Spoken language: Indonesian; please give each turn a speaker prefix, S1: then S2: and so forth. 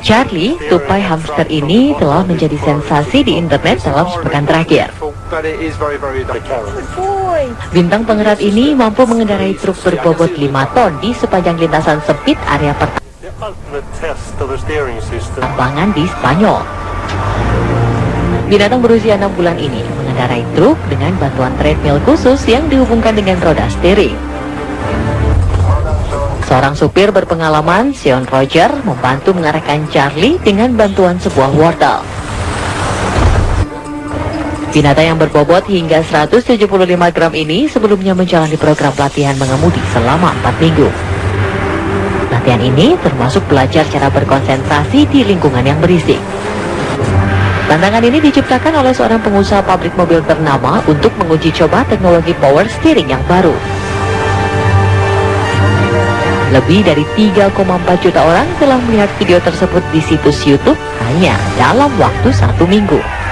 S1: Charlie, tupai hamster ini telah menjadi sensasi di internet dalam sepekan terakhir. Bintang pengerat ini mampu mengendarai truk berbobot 5 ton di sepanjang lintasan sempit area pertambangan di Spanyol. Binatang berusia 6 bulan ini mengendarai truk dengan bantuan treadmill khusus yang dihubungkan dengan roda steering. Seorang supir berpengalaman, Sean Roger, membantu mengarahkan Charlie dengan bantuan sebuah wortel. Binatang yang berbobot hingga 175 gram ini sebelumnya menjalani program pelatihan mengemudi selama 4 minggu. Latihan ini termasuk belajar cara berkonsentrasi di lingkungan yang berisik. Tantangan ini diciptakan oleh seorang pengusaha pabrik mobil ternama untuk menguji coba teknologi power steering yang baru. Lebih dari 3,4 juta orang telah melihat video tersebut di situs YouTube hanya dalam waktu satu minggu.